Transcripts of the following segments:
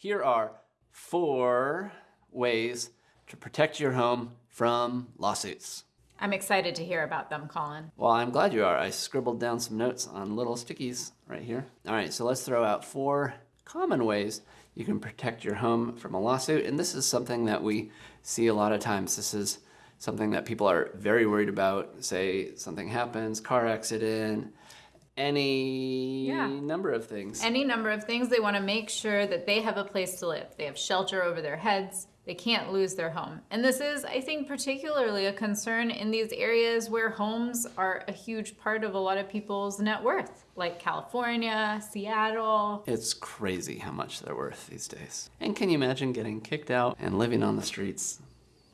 Here are four ways to protect your home from lawsuits. I'm excited to hear about them, Colin. Well, I'm glad you are. I scribbled down some notes on little stickies right here. All right, so let's throw out four common ways you can protect your home from a lawsuit. And this is something that we see a lot of times. This is something that people are very worried about. Say something happens, car accident, any Yeah. number of things. Any number of things, they want to make sure that they have a place to live. They have shelter over their heads. They can't lose their home. And this is, I think, particularly a concern in these areas where homes are a huge part of a lot of people's net worth, like California, Seattle. It's crazy how much they're worth these days. And can you imagine getting kicked out and living on the streets?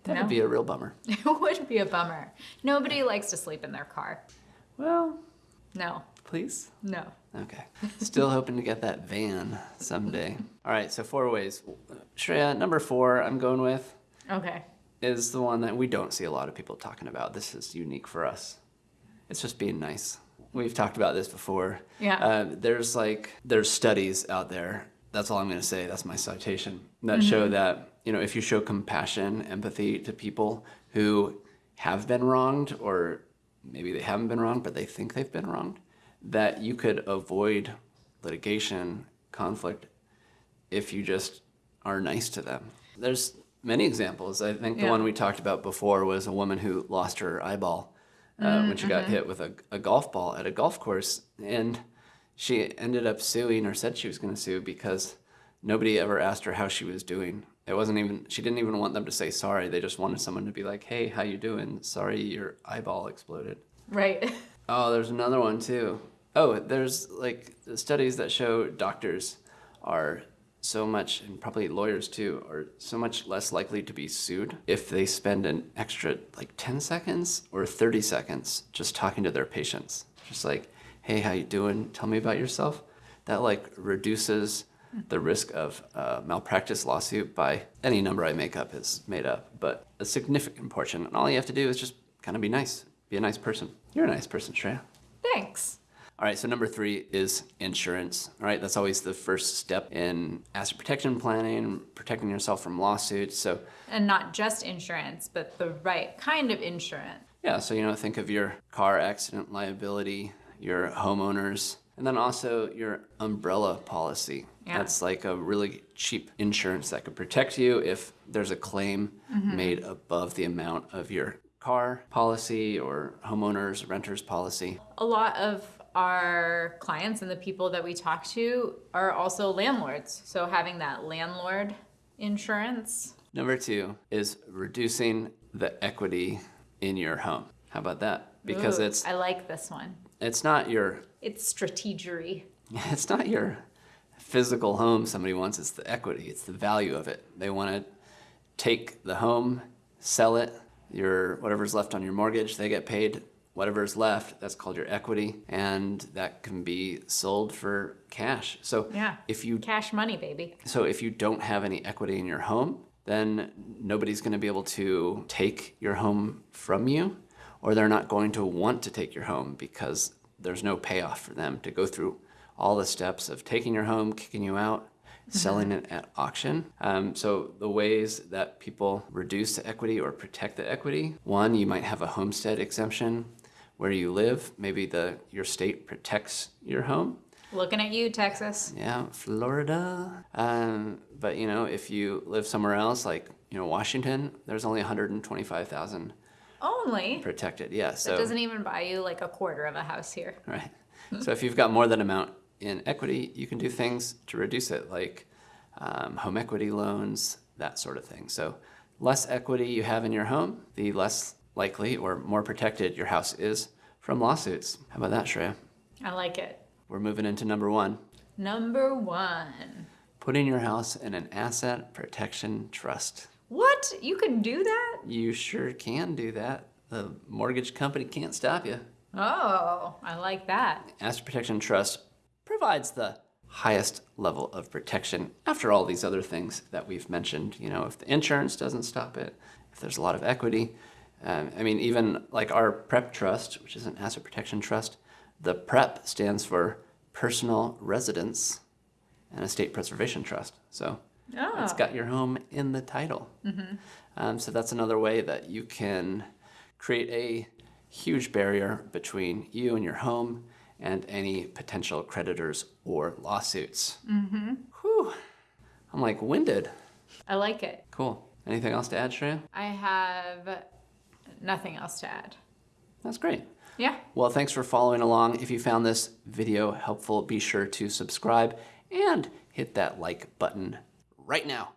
That No. would be a real bummer. It would be a bummer. Nobody likes to sleep in their car. Well, No, please. no. Okay. Still hoping to get that van someday. All right, so four ways. Shreya, number four I'm going with Okay. is the one that we don't see a lot of people talking about. This is unique for us. It's just being nice. We've talked about this before. Yeah. Uh, there's like there's studies out there. That's all I'm going to say. That's my citation that show that you know if you show compassion, empathy to people who have been wronged, or maybe they haven't been wronged, but they think they've been wronged, that you could avoid litigation, conflict, if you just are nice to them. There's many examples. I think the Yeah. one we talked about before was a woman who lost her eyeball uh, when she got hit with a, a golf ball at a golf course. And she ended up suing or said she was going to sue because nobody ever asked her how she was doing. It wasn't even, she didn't even want them to say sorry. They just wanted someone to be like, hey, how you doing? Sorry your eyeball exploded. Right. Oh, there's another one too. Oh, there's like the studies that show doctors are so much, and probably lawyers too, are so much less likely to be sued if they spend an extra like 10 seconds or 30 seconds just talking to their patients. Just like, hey, how you doing? Tell me about yourself. That like reduces the risk of a malpractice lawsuit by any number I make up is made up, but a significant portion. And all you have to do is just kind of be nice. Be a nice person. You're a nice person, Shreya. Thanks. All right, so number three is insurance. All right, that's always the first step in asset protection planning, protecting yourself from lawsuits. So, And not just insurance, but the right kind of insurance. yeah, so you know, think of your car accident liability, your homeowners, and then also your umbrella policy. Yeah. That's like a really cheap insurance that could protect you if there's a claim mm-hmm. made above the amount of your car policy or homeowners, renters policy. A lot of our clients and the people that we talk to are also landlords. So having that landlord insurance. Number two is reducing the equity in your home. How about that? Because Ooh, it's I like this one. it's not your It's strategery. it's not your physical home somebody wants, it's the equity, it's the value of it. They want to take the home, sell it, your whatever's left on your mortgage, they get paid whatever's left, that's called your equity, and that can be sold for cash. So Yeah. if you Cash money, baby. So if you don't have any equity in your home, then nobody's going to be able to take your home from you, or they're not going to want to take your home because there's no payoff for them to go through all the steps of taking your home, kicking you out, selling it at auction. Um, so the ways that people reduce the equity or protect the equity, one, you might have a homestead exemption where you live. Maybe the your state protects your home. Looking at you, Texas. Yeah, Florida. Um, but you know, if you live somewhere else, like you know Washington, there's only 125,000 Only. protected. Yeah, That so doesn't even buy you like a quarter of a house here. right. So if you've got more than amount in equity, you can do things to reduce it, like um, home equity loans, that sort of thing. So less equity you have in your home, the less likely or more protected your house is from lawsuits. How about that, Shreya? I like it. We're moving into number one. Number one. Putting your house in an asset protection trust. What? You can do that? You sure can do that. The mortgage company can't stop you. Oh, I like that. Asset Protection Trust provides the highest level of protection after all these other things that we've mentioned. You know, if the insurance doesn't stop it, if there's a lot of equity. Um, I mean, even like our PREP trust, which is an asset protection trust, the PREP stands for Personal Residence and Estate Preservation Trust. So Oh. It's got your home in the title. Um, so that's another way that you can create a huge barrier between you and your home and any potential creditors or lawsuits. Mm-hmm. Whew. I'm like winded. I like it. Cool. Anything else to add, Shreya? I have nothing else to add. That's great. Yeah. Well, thanks for following along. If you found this video helpful, be sure to subscribe and hit that like button right now.